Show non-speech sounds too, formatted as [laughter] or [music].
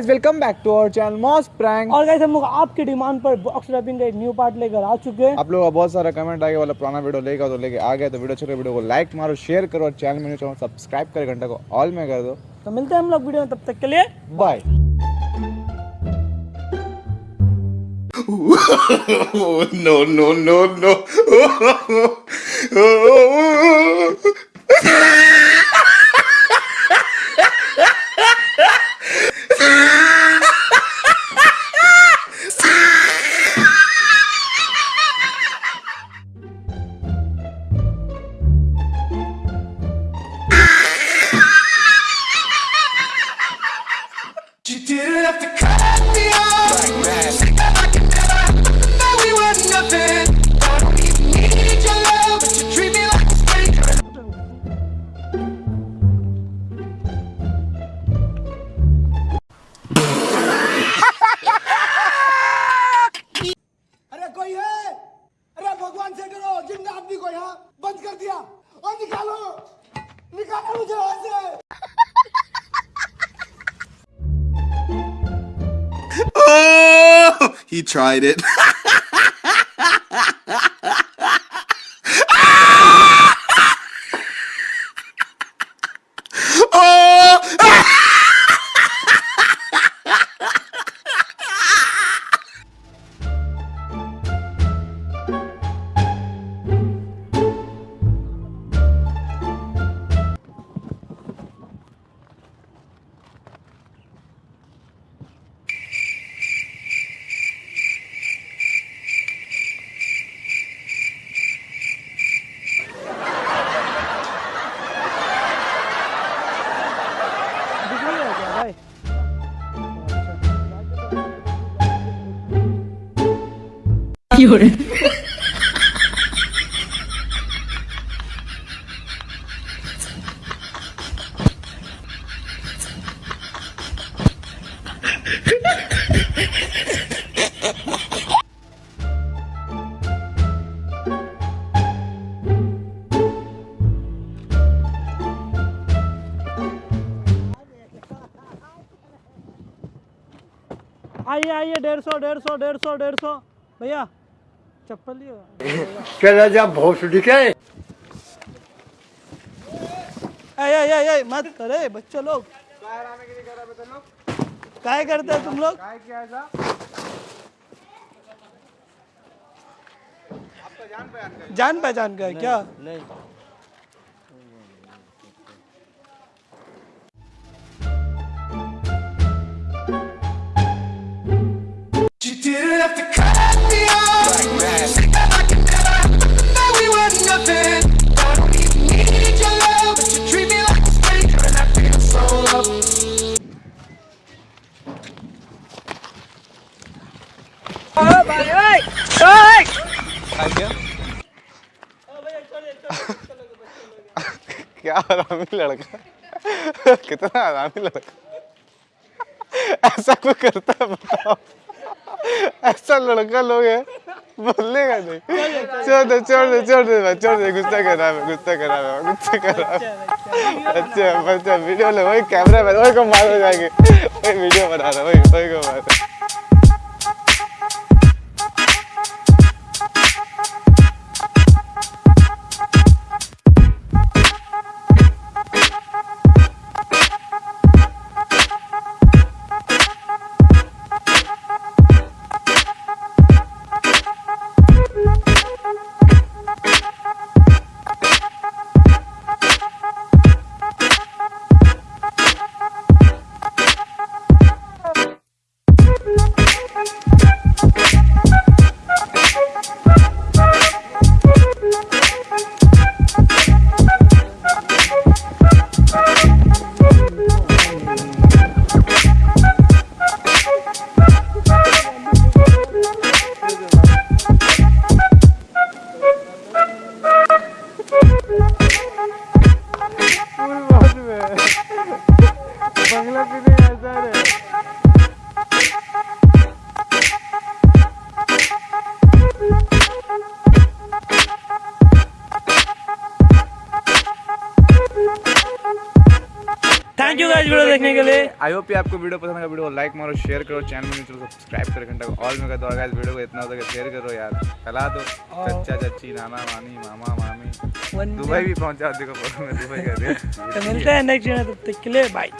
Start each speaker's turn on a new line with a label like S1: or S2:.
S1: Guys welcome back to our channel moss prank
S2: और guys हम लोग आपकी डिमांड पर बॉक्स रैपिंग का एक न्यू पार्ट लेकर आ चुके हैं।
S1: आप लोगों का बहुत सारा कमेंट आ गया वाला पुराना वीडियो लेगा तो लेके आ गया तो वीडियो अच्छे वीडियो को लाइक मारो शेयर करो और चैनल में चैनल सब्सक्राइब कर घंटा को ऑल में कर दो।
S2: तो मिलते हैं हम लोग वीडियो में तब तक के लिए
S1: bye
S3: no, no, no, no. [laughs] [laughs] to cut me off. Like that. I can never. Know we were nothing. I don't even need your love, but you treat me like a stranger.
S4: अरे कोई है अरे भगवान से डरो ज़िंदा आदमी को यहाँ बंद कर दिया और निकालो निकालो मुझे यहाँ से [laughs]
S3: He tried it. [laughs]
S2: आइए आइए डेढ़ सौ डेढ़ सौ डेढ़ सौ डेढ़ सौ। भैया चप्पल लियो।
S4: चला जा भोसड़ी के
S2: आए आए आए मत करे बच्चे लोग। काय करते हैं तुम लोग? जान पहचान का है क्या?
S3: You
S1: क्या? आरामी लड़का? कितना आरामी लड़का? ऐसा कोई करता है बताओ? ऐसा लड़का लोग है, बोलेगा नहीं। छोड़ दे छोड़ दे छोड़ दे भाई छोड़ दे, गुस्सा कर रहा है, गुस्सा कर रहा है, गुस्सा कर रहा है। अच्छा अच्छा वीडियो ले, वही कैमरा मैन वही को मार हो जाएँगे वही वीडियो बना रहा है, वही वही को मार। बंगला पीने ऐसा है।
S2: थैंक यू गाइस वीडियो देखने के लिए।
S1: आई होप आपको वीडियो पसंद आएगा वीडियो लाइक मारो शेयर करो चैनल में चलो सब्सक्राइब करो घंटा ऑल में कर दो गाइस वीडियो को इतना हो सके शेयर करो यार। फैला दो। चच्चा चच्ची नाना मानी मामा मामी। दुबई भी पहुँचा देखो फ़ोटो में दुबई कर दिया [laughs]
S2: तो मिलते हैं नेक्स्ट तब तक के लिए बाय